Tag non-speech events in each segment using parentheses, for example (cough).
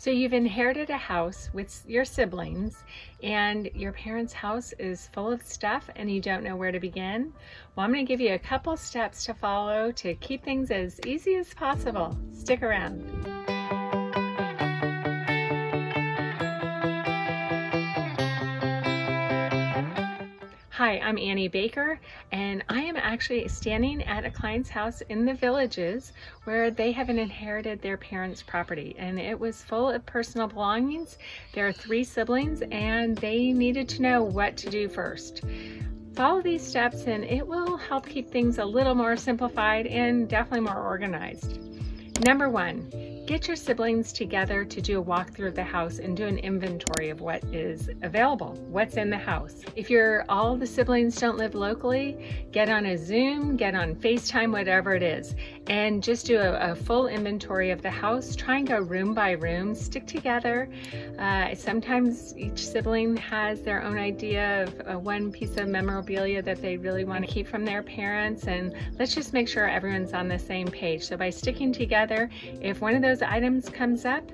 So you've inherited a house with your siblings and your parents' house is full of stuff and you don't know where to begin? Well, I'm going to give you a couple steps to follow to keep things as easy as possible. Stick around. Hi, I'm Annie Baker, and I am actually standing at a client's house in the villages where they have inherited their parents' property, and it was full of personal belongings. There are three siblings, and they needed to know what to do first. Follow these steps, and it will help keep things a little more simplified and definitely more organized. Number one, get your siblings together to do a walkthrough of the house and do an inventory of what is available, what's in the house. If you're all the siblings don't live locally, get on a Zoom, get on FaceTime, whatever it is, and just do a, a full inventory of the house. Try and go room by room, stick together. Uh, sometimes each sibling has their own idea of uh, one piece of memorabilia that they really want to keep from their parents, and let's just make sure everyone's on the same page. So by sticking together, if one of those items comes up,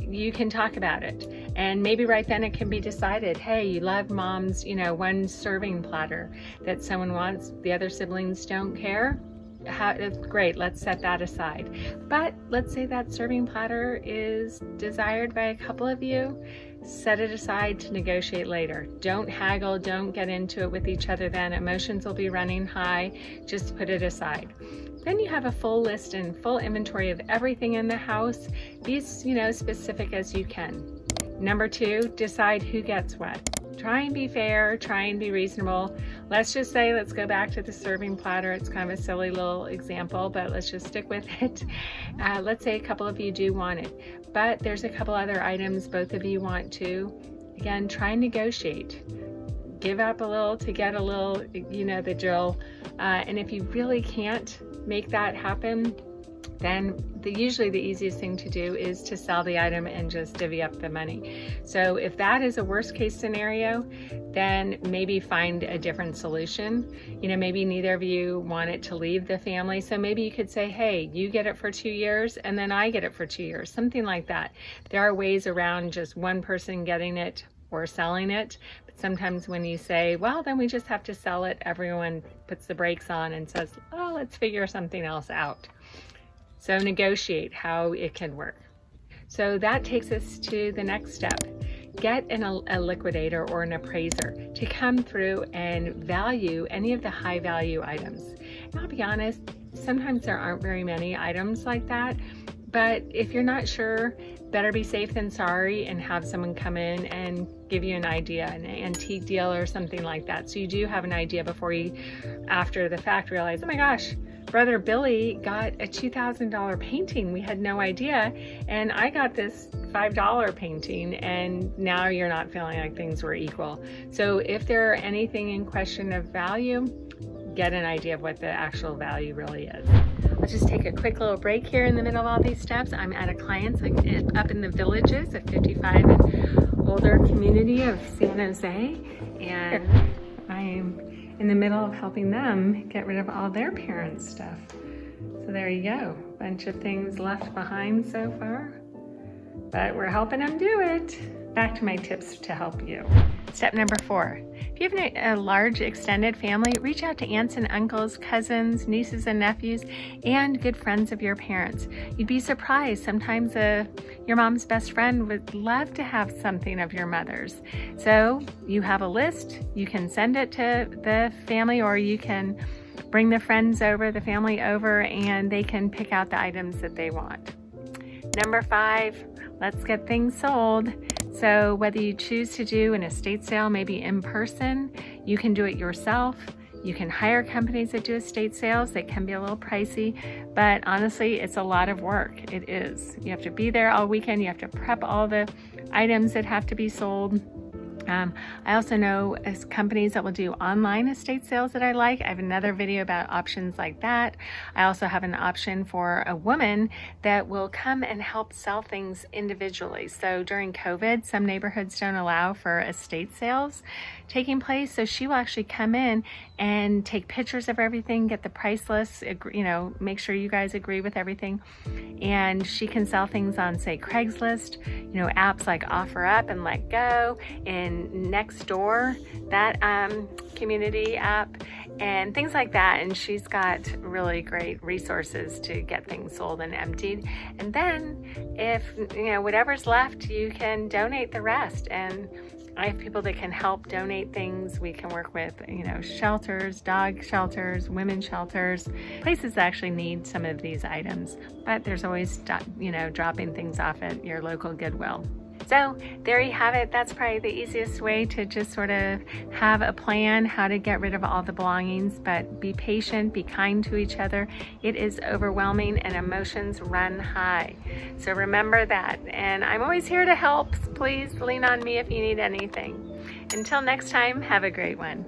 you can talk about it. And maybe right then it can be decided, hey, you love mom's, you know, one serving platter that someone wants, the other siblings don't care. How, great, let's set that aside. But let's say that serving platter is desired by a couple of you, set it aside to negotiate later. Don't haggle, don't get into it with each other then. Emotions will be running high, just put it aside. Then you have a full list and full inventory of everything in the house. Be as you know, specific as you can. Number two, decide who gets what. Try and be fair, try and be reasonable. Let's just say, let's go back to the serving platter. It's kind of a silly little example, but let's just stick with (laughs) it. Uh, let's say a couple of you do want it, but there's a couple other items both of you want to. Again, try and negotiate give up a little to get a little, you know, the drill. Uh, and if you really can't make that happen, then the, usually the easiest thing to do is to sell the item and just divvy up the money. So if that is a worst case scenario, then maybe find a different solution. You know, maybe neither of you want it to leave the family. So maybe you could say, hey, you get it for two years and then I get it for two years, something like that. There are ways around just one person getting it or selling it. But sometimes when you say, well, then we just have to sell it, everyone puts the brakes on and says, oh, let's figure something else out. So negotiate how it can work. So that takes us to the next step. Get an, a liquidator or an appraiser to come through and value any of the high value items. And I'll be honest, sometimes there aren't very many items like that, but if you're not sure, better be safe than sorry and have someone come in and give you an idea, an antique deal or something like that. So you do have an idea before you, after the fact, realize, oh my gosh, brother Billy got a $2,000 painting. We had no idea. And I got this $5 painting and now you're not feeling like things were equal. So if there are anything in question of value, get an idea of what the actual value really is. I'll just take a quick little break here in the middle of all these steps. I'm at a client's up in the villages, a 55 and older community of San Jose, and I'm in the middle of helping them get rid of all their parents' stuff. So there you go, bunch of things left behind so far, but we're helping them do it. Back to my tips to help you. Step number four, if you have a large extended family, reach out to aunts and uncles, cousins, nieces and nephews, and good friends of your parents. You'd be surprised. Sometimes uh, your mom's best friend would love to have something of your mother's. So you have a list, you can send it to the family or you can bring the friends over, the family over, and they can pick out the items that they want. Number five, let's get things sold. So whether you choose to do an estate sale, maybe in person, you can do it yourself. You can hire companies that do estate sales. They can be a little pricey, but honestly, it's a lot of work. It is. You have to be there all weekend. You have to prep all the items that have to be sold. Um, I also know as companies that will do online estate sales that I like. I have another video about options like that. I also have an option for a woman that will come and help sell things individually. So during COVID, some neighborhoods don't allow for estate sales taking place. So she will actually come in and take pictures of everything, get the price list, you know, make sure you guys agree with everything. And she can sell things on say Craigslist, you know, apps like OfferUp and letgo and Nextdoor, that um, community app and things like that. And she's got really great resources to get things sold and emptied. And then if, you know, whatever's left, you can donate the rest. And I have people that can help donate things. We can work with, you know, shelters, dog shelters, women shelters, places that actually need some of these items. But there's always, you know, dropping things off at your local Goodwill. So there you have it. That's probably the easiest way to just sort of have a plan how to get rid of all the belongings, but be patient, be kind to each other. It is overwhelming and emotions run high. So remember that. And I'm always here to help. Please lean on me if you need anything. Until next time, have a great one.